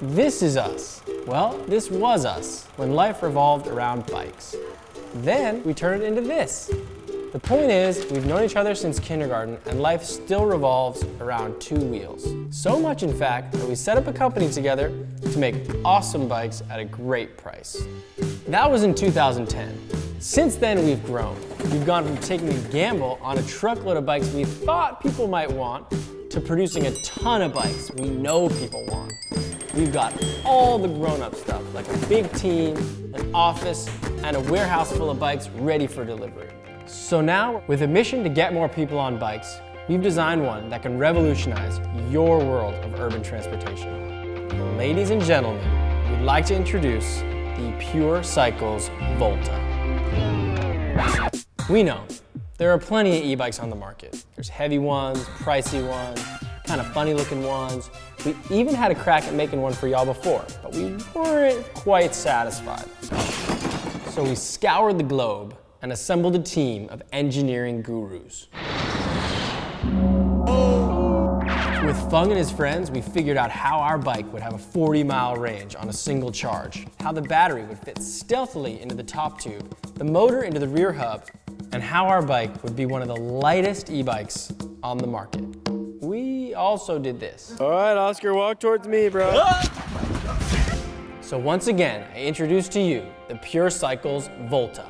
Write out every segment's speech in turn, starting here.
This is us. Well, this was us when life revolved around bikes. Then we turned it into this. The point is, we've known each other since kindergarten and life still revolves around two wheels. So much in fact that we set up a company together to make awesome bikes at a great price. That was in 2010. Since then we've grown. We've gone from taking a gamble on a truckload of bikes we thought people might want to producing a ton of bikes we know people want. We've got all the grown-up stuff, like a big team, an office, and a warehouse full of bikes ready for delivery. So now, with a mission to get more people on bikes, we've designed one that can revolutionize your world of urban transportation. Ladies and gentlemen, we'd like to introduce the Pure Cycles Volta. We know, there are plenty of e-bikes on the market. There's heavy ones, pricey ones, kind of funny looking ones. We even had a crack at making one for y'all before, but we weren't quite satisfied. So we scoured the globe and assembled a team of engineering gurus. With Fung and his friends, we figured out how our bike would have a 40 mile range on a single charge, how the battery would fit stealthily into the top tube, the motor into the rear hub, and how our bike would be one of the lightest e-bikes on the market. We also did this. All right, Oscar, walk towards me, bro. So once again, I introduce to you the Pure Cycles Volta.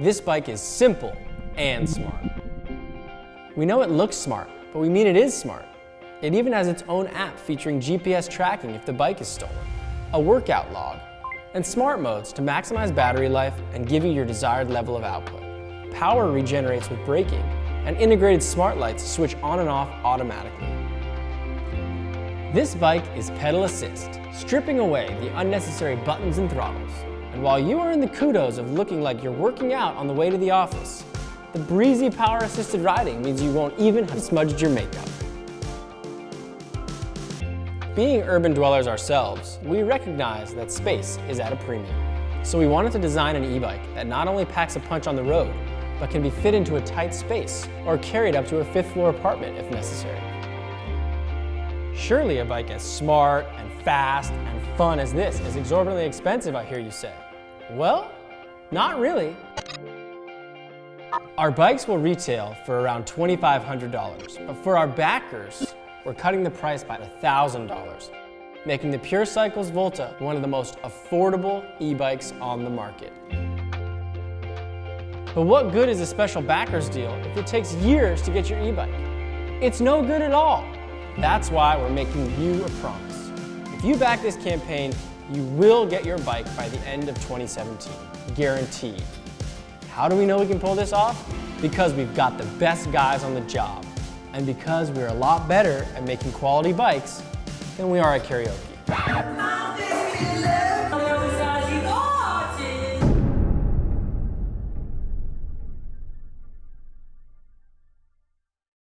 This bike is simple and smart. We know it looks smart, but we mean it is smart. It even has its own app featuring GPS tracking if the bike is stolen, a workout log, and smart modes to maximize battery life and give you your desired level of output. Power regenerates with braking, and integrated smart lights switch on and off automatically. This bike is pedal assist, stripping away the unnecessary buttons and throttles. And while you are in the kudos of looking like you're working out on the way to the office, the breezy power assisted riding means you won't even have smudged your makeup. Being urban dwellers ourselves, we recognize that space is at a premium. So we wanted to design an e-bike that not only packs a punch on the road, but can be fit into a tight space or carried up to a fifth floor apartment if necessary. Surely a bike as smart and fast and fun as this is exorbitantly expensive, I hear you say. Well, not really. Our bikes will retail for around $2,500, but for our backers, we're cutting the price by $1,000, making the Pure Cycles Volta one of the most affordable e-bikes on the market. But what good is a special backers deal if it takes years to get your e-bike? It's no good at all. That's why we're making you a promise. If you back this campaign, you will get your bike by the end of 2017, guaranteed. How do we know we can pull this off? Because we've got the best guys on the job, and because we're a lot better at making quality bikes than we are at karaoke.